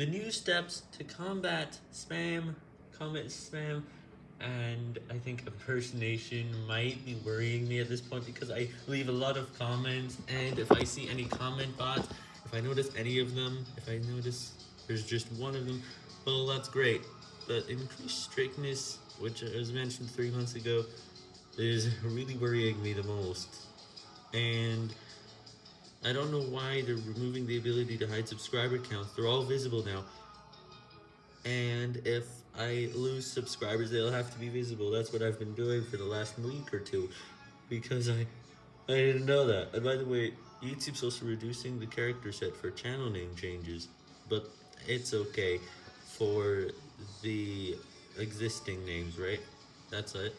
the new steps to combat spam, comment spam, and I think impersonation might be worrying me at this point because I leave a lot of comments, and if I see any comment bots, if I notice any of them, if I notice there's just one of them, well, that's great. But increased strictness, which was mentioned three months ago, is really worrying me the most. And I don't know why they're removing the ability to hide subscriber counts. They're all visible now. And if I lose subscribers, they'll have to be visible. That's what I've been doing for the last week or two. Because I, I didn't know that. And by the way, YouTube's also reducing the character set for channel name changes. But it's okay for the existing names, right? That's it.